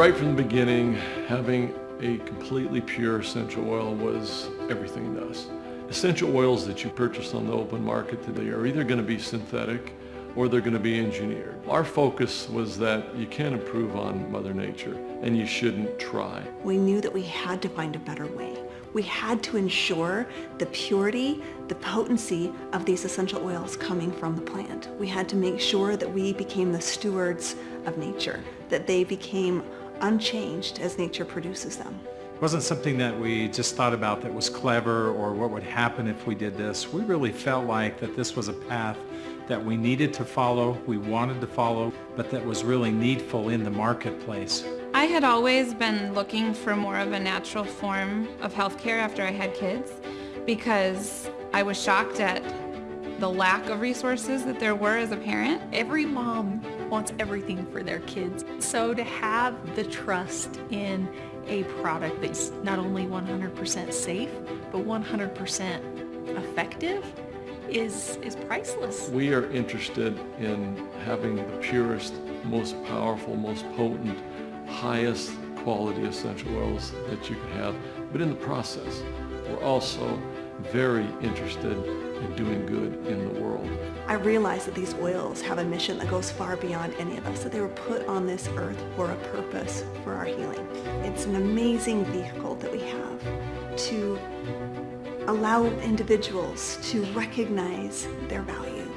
Right from the beginning, having a completely pure essential oil was everything to us. Essential oils that you purchase on the open market today are either going to be synthetic or they're going to be engineered. Our focus was that you can't improve on Mother Nature and you shouldn't try. We knew that we had to find a better way. We had to ensure the purity, the potency of these essential oils coming from the plant. We had to make sure that we became the stewards of nature, that they became unchanged as nature produces them. It wasn't something that we just thought about that was clever or what would happen if we did this. We really felt like that this was a path that we needed to follow, we wanted to follow, but that was really needful in the marketplace. I had always been looking for more of a natural form of healthcare after I had kids because I was shocked at the lack of resources that there were as a parent. Every mom wants everything for their kids. So to have the trust in a product that's not only 100% safe, but 100% effective is, is priceless. We are interested in having the purest, most powerful, most potent, highest quality essential oils that you can have. But in the process, we're also very interested in doing good in the world. I realize that these oils have a mission that goes far beyond any of us, that they were put on this earth for a purpose, for our healing. It's an amazing vehicle that we have to allow individuals to recognize their value.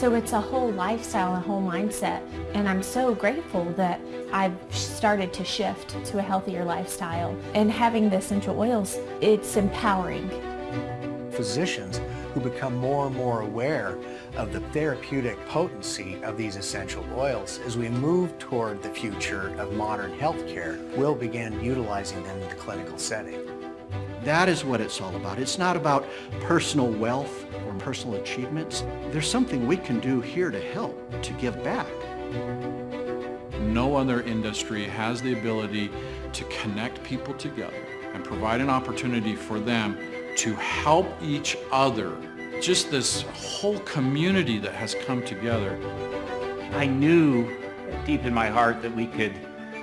So it's a whole lifestyle, a whole mindset, and I'm so grateful that I've started to shift to a healthier lifestyle. And having the essential oils, it's empowering. Physicians who become more and more aware of the therapeutic potency of these essential oils as we move toward the future of modern healthcare will begin utilizing them in the clinical setting. That is what it's all about. It's not about personal wealth or personal achievements. There's something we can do here to help, to give back. No other industry has the ability to connect people together and provide an opportunity for them to help each other. Just this whole community that has come together. I knew deep in my heart that we could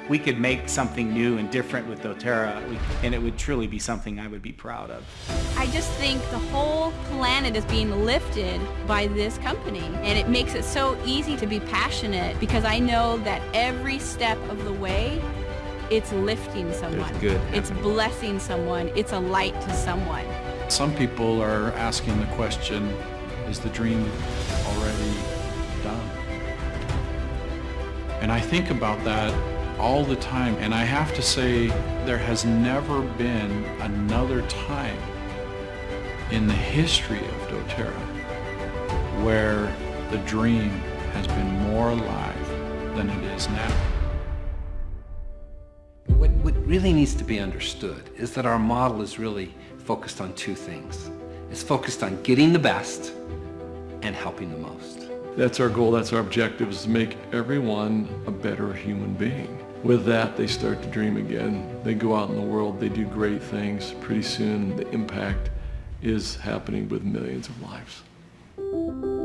we could make something new and different with doTERRA and it would truly be something I would be proud of. I just think the whole planet is being lifted by this company and it makes it so easy to be passionate because I know that every step of the way it's lifting someone. It's good. It's blessing someone. It's a light to someone. Some people are asking the question, is the dream already done? And I think about that all the time. And I have to say, there has never been another time in the history of doTERRA where the dream has been more alive than it is now. What, what really needs to be understood is that our model is really focused on two things. It's focused on getting the best and helping the most. That's our goal, that's our objective, is to make everyone a better human being. With that, they start to dream again. They go out in the world, they do great things. Pretty soon, the impact is happening with millions of lives.